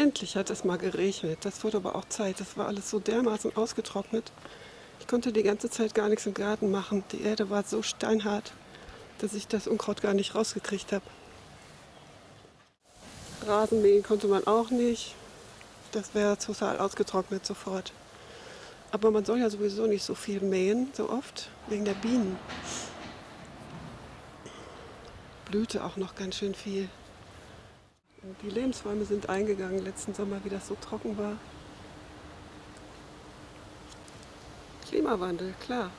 Endlich hat es mal geregnet. Das wurde aber auch Zeit. Das war alles so dermaßen ausgetrocknet. Ich konnte die ganze Zeit gar nichts im Garten machen. Die Erde war so steinhart, dass ich das Unkraut gar nicht rausgekriegt habe. Rasenmähen konnte man auch nicht. Das wäre total ausgetrocknet sofort. Aber man soll ja sowieso nicht so viel mähen, so oft, wegen der Bienen. Blühte auch noch ganz schön viel. Die Lebensräume sind eingegangen letzten Sommer, wie das so trocken war. Klimawandel, klar.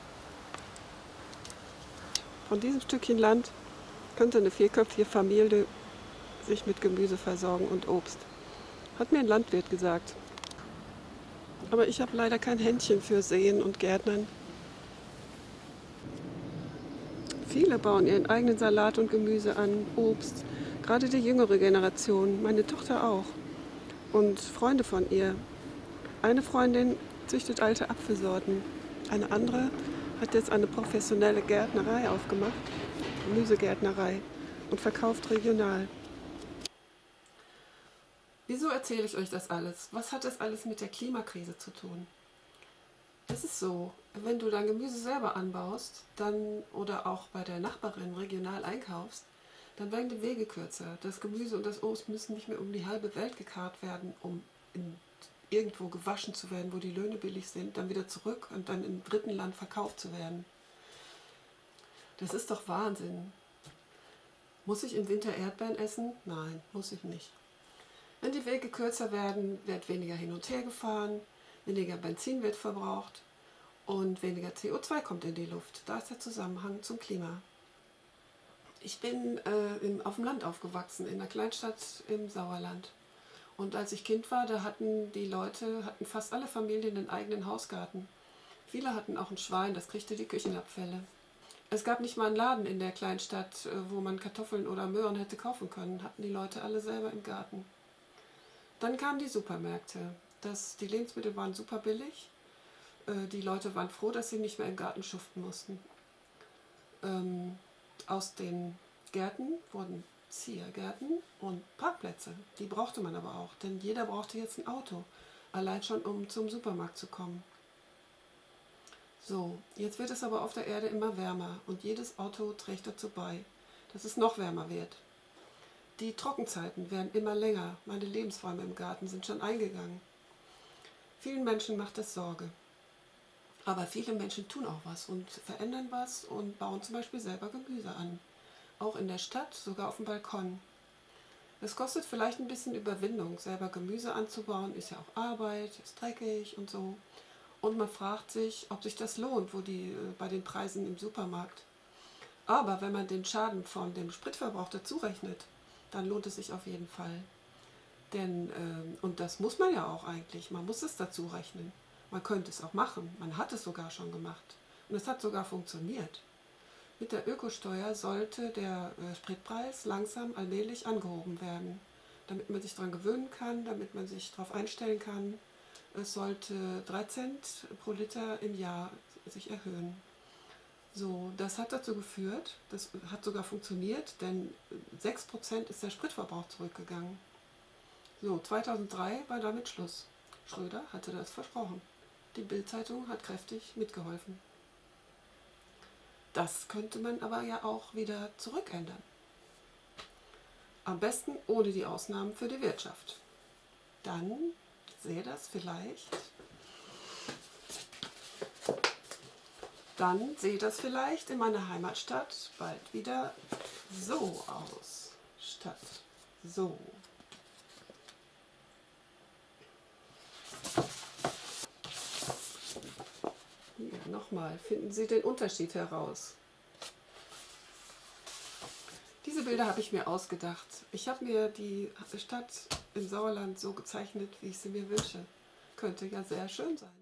Von diesem Stückchen Land könnte eine vierköpfige Familie sich mit Gemüse versorgen und Obst. Hat mir ein Landwirt gesagt. Aber ich habe leider kein Händchen für Sehen und Gärtnern. Viele bauen ihren eigenen Salat und Gemüse an, Obst. Gerade die jüngere Generation, meine Tochter auch. Und Freunde von ihr. Eine Freundin züchtet alte Apfelsorten. Eine andere hat jetzt eine professionelle Gärtnerei aufgemacht, Gemüsegärtnerei, und verkauft regional. Wieso erzähle ich euch das alles? Was hat das alles mit der Klimakrise zu tun? Es ist so, wenn du dein Gemüse selber anbaust dann oder auch bei der Nachbarin regional einkaufst, dann werden die Wege kürzer. Das Gemüse und das Obst müssen nicht mehr um die halbe Welt gekarrt werden, um in, irgendwo gewaschen zu werden, wo die Löhne billig sind, dann wieder zurück und dann im dritten Land verkauft zu werden. Das ist doch Wahnsinn. Muss ich im Winter Erdbeeren essen? Nein, muss ich nicht. Wenn die Wege kürzer werden, wird weniger hin und her gefahren, weniger Benzin wird verbraucht und weniger CO2 kommt in die Luft. Da ist der Zusammenhang zum Klima. Ich bin äh, im, auf dem Land aufgewachsen, in einer Kleinstadt im Sauerland. Und als ich Kind war, da hatten die Leute, hatten fast alle Familien einen eigenen Hausgarten. Viele hatten auch ein Schwein, das kriegte die Küchenabfälle. Es gab nicht mal einen Laden in der Kleinstadt, äh, wo man Kartoffeln oder Möhren hätte kaufen können. Hatten die Leute alle selber im Garten. Dann kamen die Supermärkte. Das, die Lebensmittel waren super billig. Äh, die Leute waren froh, dass sie nicht mehr im Garten schuften mussten. Ähm, aus den Gärten wurden Ziergärten und Parkplätze. Die brauchte man aber auch, denn jeder brauchte jetzt ein Auto. Allein schon, um zum Supermarkt zu kommen. So, jetzt wird es aber auf der Erde immer wärmer und jedes Auto trägt dazu bei, dass es noch wärmer wird. Die Trockenzeiten werden immer länger. Meine Lebensräume im Garten sind schon eingegangen. Vielen Menschen macht das Sorge. Aber viele Menschen tun auch was und verändern was und bauen zum Beispiel selber Gemüse an. Auch in der Stadt, sogar auf dem Balkon. Es kostet vielleicht ein bisschen Überwindung, selber Gemüse anzubauen, ist ja auch Arbeit, ist dreckig und so. Und man fragt sich, ob sich das lohnt, wo die äh, bei den Preisen im Supermarkt. Aber wenn man den Schaden von dem Spritverbrauch dazu rechnet, dann lohnt es sich auf jeden Fall. Denn, ähm, und das muss man ja auch eigentlich, man muss es dazu rechnen. Man könnte es auch machen, man hat es sogar schon gemacht. Und es hat sogar funktioniert. Mit der Ökosteuer sollte der äh, Spritpreis langsam allmählich angehoben werden, damit man sich daran gewöhnen kann, damit man sich darauf einstellen kann. Es sollte 3 Cent pro Liter im Jahr sich erhöhen. So, das hat dazu geführt, das hat sogar funktioniert, denn 6% ist der Spritverbrauch zurückgegangen. So, 2003 war damit Schluss. Schröder hatte das versprochen. Die Bildzeitung hat kräftig mitgeholfen. Das könnte man aber ja auch wieder zurückändern. Am besten ohne die Ausnahmen für die Wirtschaft. Dann sähe das vielleicht dann sieht das vielleicht in meiner Heimatstadt bald wieder so aus. Statt so. Nochmal, finden Sie den Unterschied heraus. Diese Bilder habe ich mir ausgedacht. Ich habe mir die Stadt im Sauerland so gezeichnet, wie ich sie mir wünsche. Könnte ja sehr schön sein.